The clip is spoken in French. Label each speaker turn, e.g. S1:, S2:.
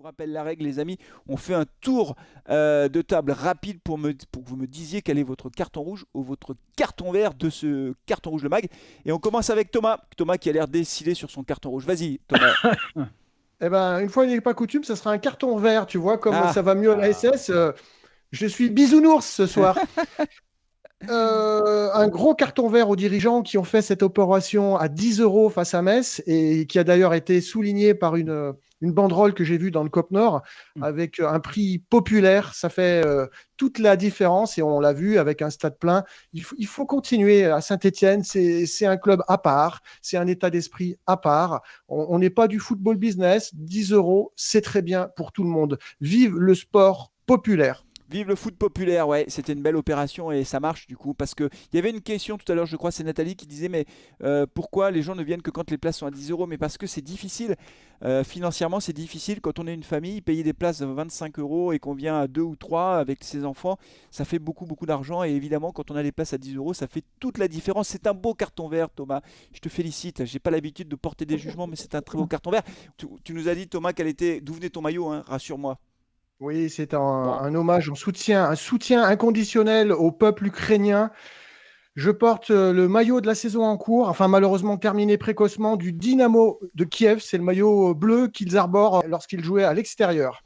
S1: vous rappelle la règle, les amis. On fait un tour euh, de table rapide pour, me, pour que vous me disiez quel est votre carton rouge ou votre carton vert de ce carton rouge le mag. Et on commence avec Thomas. Thomas qui a l'air décidé sur son carton rouge. Vas-y, Thomas.
S2: eh ben, une fois n'est pas coutume, ça sera un carton vert. Tu vois, comme ah. ça va mieux à la SS. Euh, je suis bisounours ce soir. Euh, un gros carton vert aux dirigeants qui ont fait cette opération à 10 euros face à Metz et qui a d'ailleurs été souligné par une, une banderole que j'ai vue dans le COP Nord mm. avec un prix populaire. Ça fait euh, toute la différence et on l'a vu avec un stade plein. Il, il faut continuer à Saint-Etienne. C'est un club à part, c'est un état d'esprit à part. On n'est pas du football business. 10 euros, c'est très bien pour tout le monde. Vive le sport populaire.
S1: Vive le foot populaire, ouais, c'était une belle opération et ça marche du coup. Parce qu'il y avait une question tout à l'heure, je crois, c'est Nathalie qui disait Mais euh, pourquoi les gens ne viennent que quand les places sont à 10 euros? Mais parce que c'est difficile. Euh, financièrement, c'est difficile quand on est une famille, payer des places de 25 euros et qu'on vient à 2 ou 3 avec ses enfants, ça fait beaucoup, beaucoup d'argent. Et évidemment, quand on a des places à 10 euros, ça fait toute la différence. C'est un beau carton vert, Thomas. Je te félicite. J'ai pas l'habitude de porter des jugements, mais c'est un très beau carton vert. Tu, nous as dit, Thomas, quel était, d'où venait ton maillot, hein, rassure-moi.
S2: Oui, c'est un, hommage, un soutien, un soutien inconditionnel au peuple ukrainien. Je porte euh, le maillot de la saison en cours, enfin malheureusement terminé précocement, du Dynamo de Kiev. C'est le maillot bleu qu'ils arborent lorsqu'ils jouaient à l'extérieur.